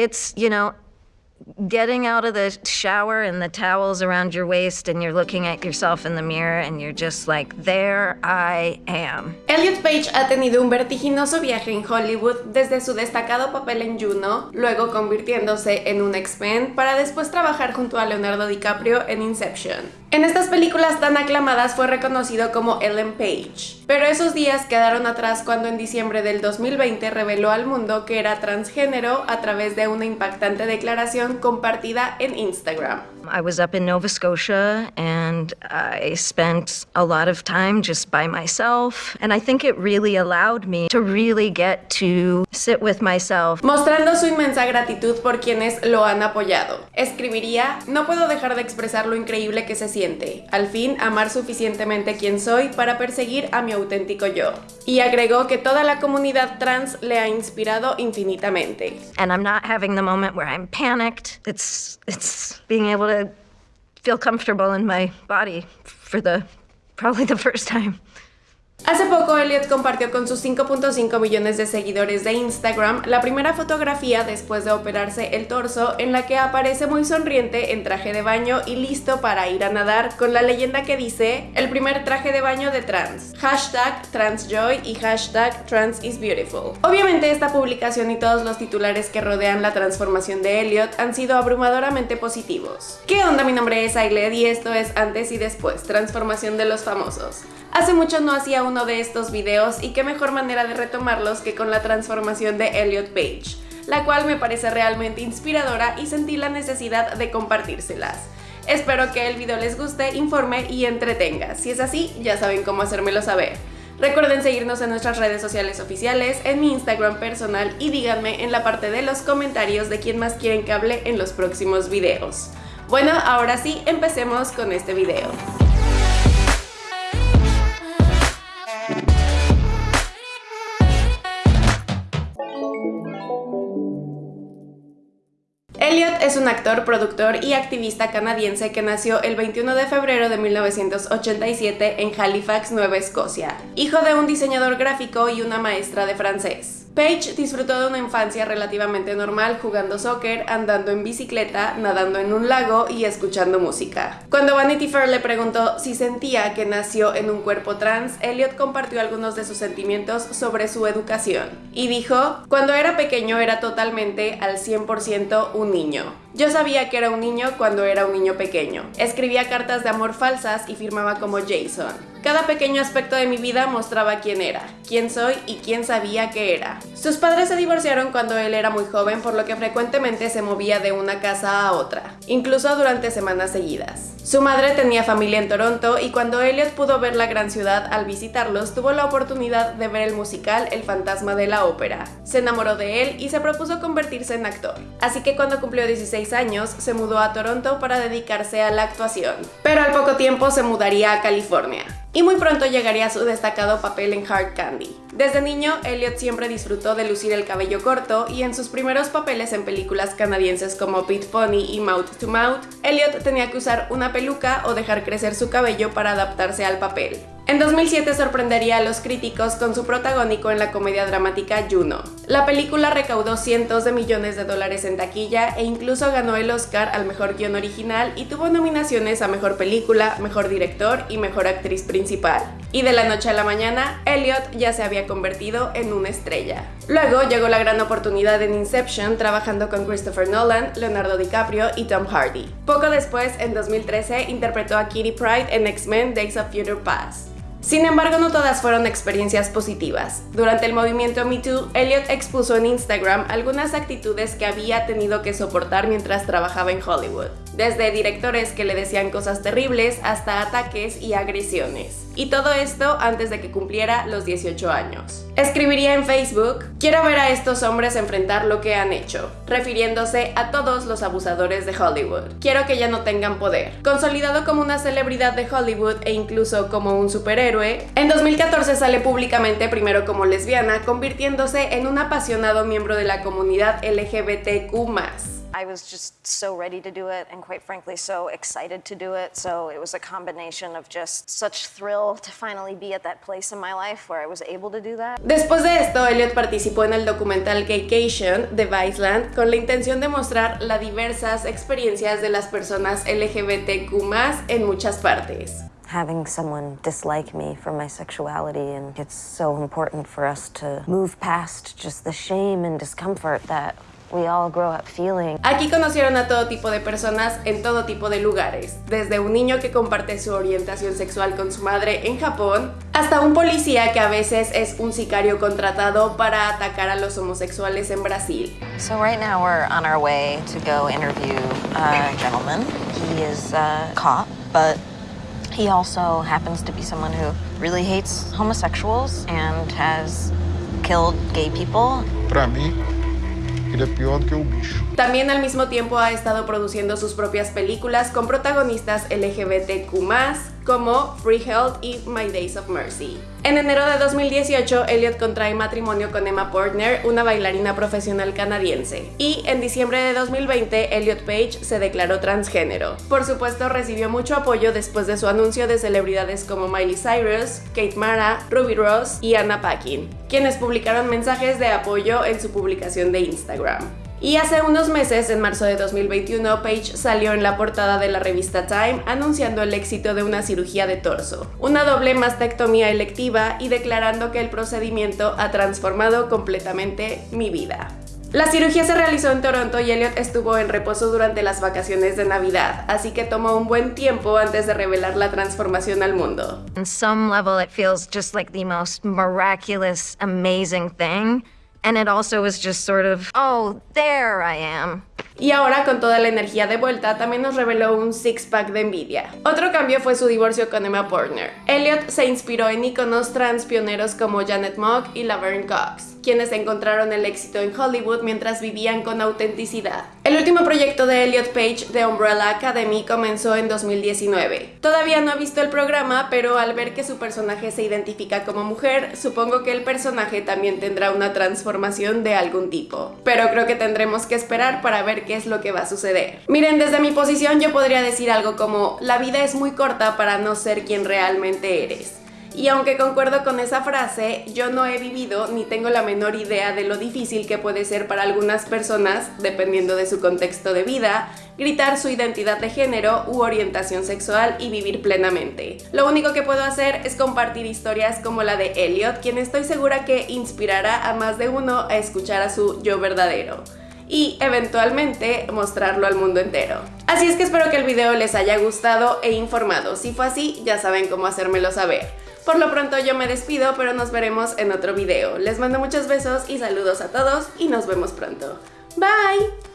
it's, you know, getting out of the shower and the towels around your waist and you're looking at yourself in the mirror and you're just like, there I am. Elliot Page ha tenido un vertiginoso viaje en Hollywood desde su destacado papel en Juno, luego convirtiéndose en un X-Men para después trabajar junto a Leonardo DiCaprio en Inception. En estas películas tan aclamadas fue reconocido como Ellen Page, pero esos días quedaron atrás cuando en diciembre del 2020 reveló al mundo que era transgénero a través de una impactante declaración compartida en Instagram. I was up in Nova Scotia and I spent a lot of time just by myself and I think it really allowed me to really get to sit with myself. Mostrando su inmensa gratitud por quienes lo han apoyado. Escribiría, no puedo dejar de expresar lo increíble que se siente al fin amar suficientemente quien soy para perseguir a mi auténtico yo. Y agregó que toda la comunidad trans le ha inspirado infinitamente. And I'm not having the moment where I'm panicked. It's it's being able to feel comfortable in my body for the probably the first time. Hace poco Elliot compartió con sus 5.5 millones de seguidores de Instagram la primera fotografía después de operarse el torso en la que aparece muy sonriente en traje de baño y listo para ir a nadar con la leyenda que dice el primer traje de baño de trans, hashtag transjoy y hashtag transisbeautiful. Obviamente esta publicación y todos los titulares que rodean la transformación de Elliot han sido abrumadoramente positivos. ¿Qué onda? Mi nombre es Ailed y esto es Antes y Después, transformación de los famosos. Hace mucho no hacía uno de estos videos y qué mejor manera de retomarlos que con la transformación de Elliot Page, la cual me parece realmente inspiradora y sentí la necesidad de compartírselas. Espero que el video les guste, informe y entretenga. Si es así, ya saben cómo hacérmelo saber. Recuerden seguirnos en nuestras redes sociales oficiales, en mi Instagram personal y díganme en la parte de los comentarios de quién más quieren que hable en los próximos videos. Bueno, ahora sí, empecemos con este video. Es un actor, productor y activista canadiense que nació el 21 de febrero de 1987 en Halifax, Nueva Escocia, hijo de un diseñador gráfico y una maestra de francés. Page disfrutó de una infancia relativamente normal jugando soccer, andando en bicicleta, nadando en un lago y escuchando música. Cuando Vanity Fair le preguntó si sentía que nació en un cuerpo trans, Elliot compartió algunos de sus sentimientos sobre su educación y dijo, cuando era pequeño era totalmente al 100% un niño. Yo sabía que era un niño cuando era un niño pequeño. Escribía cartas de amor falsas y firmaba como Jason. Cada pequeño aspecto de mi vida mostraba quién era, quién soy y quién sabía que era. Sus padres se divorciaron cuando él era muy joven, por lo que frecuentemente se movía de una casa a otra, incluso durante semanas seguidas. Su madre tenía familia en Toronto y cuando Elliot pudo ver la gran ciudad al visitarlos, tuvo la oportunidad de ver el musical El fantasma de la ópera. Se enamoró de él y se propuso convertirse en actor. Así que cuando cumplió 16 años, se mudó a Toronto para dedicarse a la actuación. Pero al poco tiempo se mudaría a California y muy pronto llegaría su destacado papel en Hard Candy. Desde niño, Elliot siempre disfrutó de lucir el cabello corto y en sus primeros papeles en películas canadienses como Pit Pony y Mouth to Mouth, Elliot tenía que usar una peluca o dejar crecer su cabello para adaptarse al papel. En 2007 sorprendería a los críticos con su protagónico en la comedia dramática Juno. La película recaudó cientos de millones de dólares en taquilla e incluso ganó el Oscar al mejor guion original y tuvo nominaciones a mejor película, mejor director y mejor actriz principal. Y de la noche a la mañana, Elliot ya se había convertido en una estrella. Luego llegó la gran oportunidad en Inception trabajando con Christopher Nolan, Leonardo DiCaprio y Tom Hardy. Poco después, en 2013, interpretó a Kitty Pryde en X-Men Days of Future Past. Sin embargo, no todas fueron experiencias positivas. Durante el movimiento Me Too, Elliot expuso en Instagram algunas actitudes que había tenido que soportar mientras trabajaba en Hollywood, desde directores que le decían cosas terribles hasta ataques y agresiones. Y todo esto antes de que cumpliera los 18 años. Escribiría en Facebook, quiero ver a estos hombres enfrentar lo que han hecho, refiriéndose a todos los abusadores de Hollywood. Quiero que ya no tengan poder. Consolidado como una celebridad de Hollywood e incluso como un superhéroe, en 2014 sale públicamente primero como lesbiana, convirtiéndose en un apasionado miembro de la comunidad LGBTQ+. I was just so ready to do it and quite frankly so excited to do it. So it was a combination of just such thrill to finally be at that place in my life where I was able to do that. Después de esto, Elliot participó en el documental Gaycation de Viceland con la intención de mostrar las diversas experiencias de las personas LGBTQ+ en muchas partes. Having someone dislike me for my sexuality and it's so important for us to move past just the shame and discomfort that we all grow up feeling. Aquí conocieron a todo tipo de personas en todo tipo de lugares, desde un niño que comparte su orientación sexual con su madre en Japón, hasta un policía que a veces es un sicario contratado para atacar a los homosexuales en Brasil. So right now we're on our way to go interview a gentleman. He is a cop, but he also happens to be someone who really hates homosexuals and has killed gay people. Ele é pior do que o bicho. También al mismo tiempo ha estado produciendo sus propias películas con protagonistas LGBTQ+, como Free Health y My Days of Mercy. En enero de 2018, Elliot contrae matrimonio con Emma Portner, una bailarina profesional canadiense. Y en diciembre de 2020, Elliot Page se declaró transgénero. Por supuesto, recibió mucho apoyo después de su anuncio de celebridades como Miley Cyrus, Kate Mara, Ruby Ross y Anna Paquin, quienes publicaron mensajes de apoyo en su publicación de Instagram. Y hace unos meses, en marzo de 2021, Page salió en la portada de la revista Time anunciando el éxito de una cirugía de torso, una doble mastectomía electiva y declarando que el procedimiento ha transformado completamente mi vida. La cirugía se realizó en Toronto y Elliot estuvo en reposo durante las vacaciones de Navidad, así que tomó un buen tiempo antes de revelar la transformación al mundo. On some level it feels just like the most miraculous, amazing thing. And it also was just sort of, oh, there I am. Y ahora, con toda la energía de vuelta, también nos reveló un six-pack de envidia. Otro cambio fue su divorcio con Emma Portner. Elliot se inspiró en íconos trans pioneros como Janet Mock y Laverne Cox, quienes encontraron el éxito en Hollywood mientras vivían con autenticidad. El último proyecto de Elliot Page de Umbrella Academy comenzó en 2019. Todavía no he visto el programa, pero al ver que su personaje se identifica como mujer, supongo que el personaje también tendrá una transformación de algún tipo. Pero creo que tendremos que esperar para ver qué es lo que va a suceder. Miren, desde mi posición yo podría decir algo como, la vida es muy corta para no ser quien realmente eres. Y aunque concuerdo con esa frase, yo no he vivido ni tengo la menor idea de lo difícil que puede ser para algunas personas, dependiendo de su contexto de vida, gritar su identidad de género u orientación sexual y vivir plenamente. Lo único que puedo hacer es compartir historias como la de Elliot, quien estoy segura que inspirará a más de uno a escuchar a su yo verdadero y eventualmente mostrarlo al mundo entero. Así es que espero que el video les haya gustado e informado. Si fue así, ya saben cómo hacérmelo saber. Por lo pronto yo me despido, pero nos veremos en otro video. Les mando muchos besos y saludos a todos y nos vemos pronto. Bye!